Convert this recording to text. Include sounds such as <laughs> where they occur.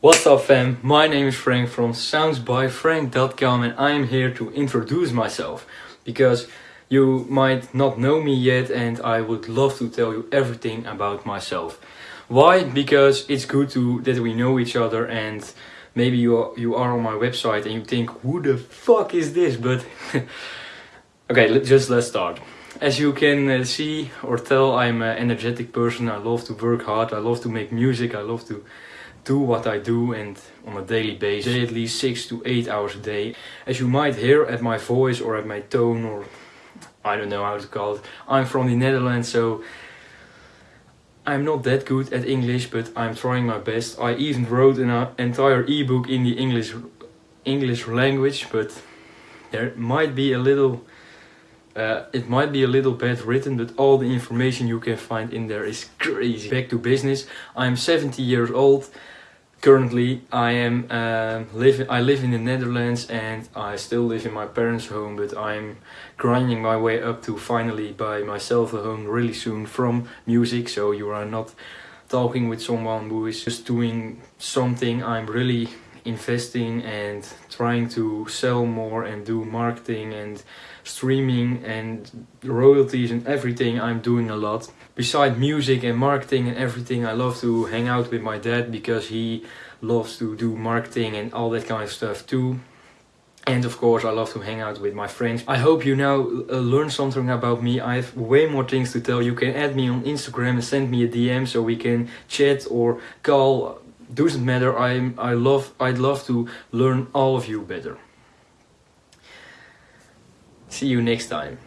What's up fam, my name is Frank from soundsbyfrank.com and I am here to introduce myself because you might not know me yet and I would love to tell you everything about myself. Why? Because it's good to that we know each other and maybe you are, you are on my website and you think who the fuck is this but <laughs> okay just let's start. As you can uh, see or tell I'm an energetic person, I love to work hard, I love to make music, I love to do what I do and on a daily basis, at least 6 to 8 hours a day. As you might hear at my voice or at my tone or I don't know how to call it, I'm from the Netherlands so I'm not that good at English but I'm trying my best. I even wrote an uh, entire ebook in the English English language but there might be a little uh, it might be a little bad written, but all the information you can find in there is crazy. Back to business. I'm 70 years old. Currently, I am uh, living. I live in the Netherlands, and I still live in my parents' home. But I'm grinding my way up to finally buy myself a home really soon from music. So you are not talking with someone who is just doing something. I'm really investing and trying to sell more and do marketing and streaming and royalties and everything I'm doing a lot. Besides music and marketing and everything I love to hang out with my dad because he loves to do marketing and all that kind of stuff too. And of course I love to hang out with my friends. I hope you now uh, learn something about me. I have way more things to tell. You can add me on Instagram and send me a DM so we can chat or call doesn't matter. I'm I love I'd love to learn all of you better. See you next time.